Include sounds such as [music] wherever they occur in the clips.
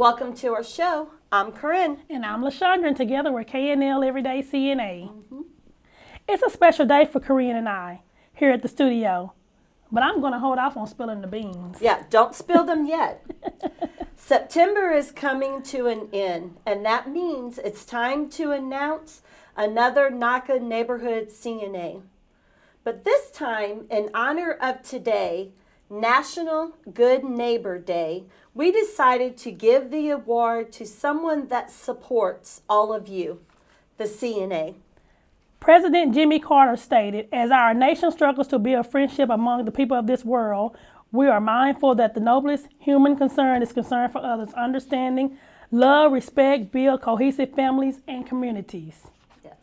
Welcome to our show. I'm Corinne. And I'm LaShondra, and together we're KNL Everyday CNA. Mm-hmm. It's a special day for Corinne and I here at the studio, but I'm going to hold off on spilling the beans. Yeah, don't spill them [laughs] yet. September is coming to an end, and that means it's time to announce another NAHCA Neighborhood CNA. But this time, in honor of today, National Good Neighbor Day, we decided to give the award to someone that supports all of you, the CNA. President Jimmy Carter stated, as our nation struggles to build friendship among the people of this world, we are mindful that the noblest human concern is concern for others, understanding, love, respect, build cohesive families and communities. Yes.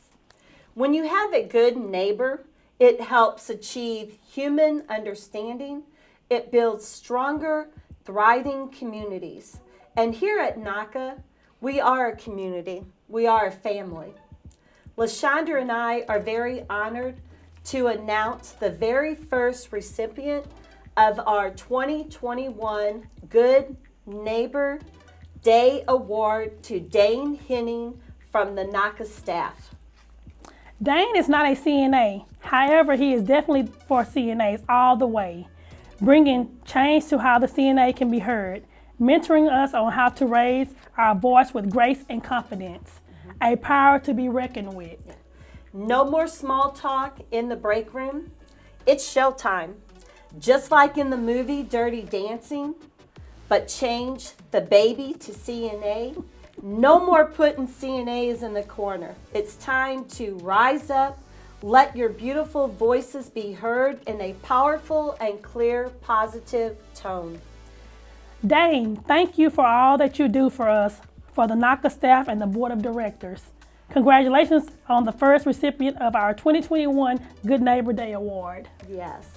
When you have a good neighbor, it helps achieve human understanding. It builds stronger, thriving communities. And here at NAHCA, we are a community. We are a family. LaShondra and I are very honored to announce the very first recipient of our 2021 Good Neighbor Day Award to Dane Henning from the NAHCA staff. Dane is not a CNA. However, he is definitely for CNAs all the way, bringing change to how the CNA can be heard, mentoring us on how to raise our voice with grace and confidence, a power to be reckoned with. No more small talk in the break room. It's showtime. Just like in the movie Dirty Dancing, but change the baby to CNA. No more putting CNAs in the corner. It's time to rise up, let your beautiful voices be heard in a powerful and clear, positive tone. Dane, thank you for all that you do for us, for the NAHCA staff and the board of directors. Congratulations on the first recipient of our 2021 Good Neighbor Day Award. Yes.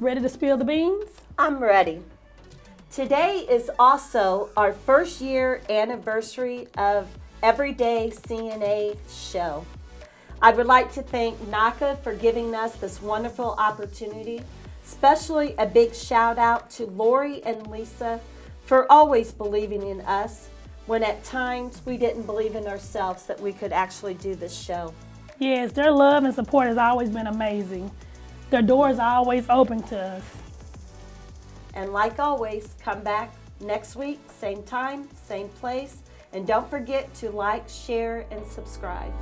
Ready to spill the beans? I'm ready. Today is also our first year anniversary of Everyday CNA show. I would like to thank NAHCA for giving us this wonderful opportunity. Especially a big shout out to Lori and Lisa for always believing in us when at times we didn't believe in ourselves that we could actually do this show. Yes, their love and support has always been amazing. Their doors are always open to us. And like always, come back next week, same time, same place. And don't forget to like, share, and subscribe.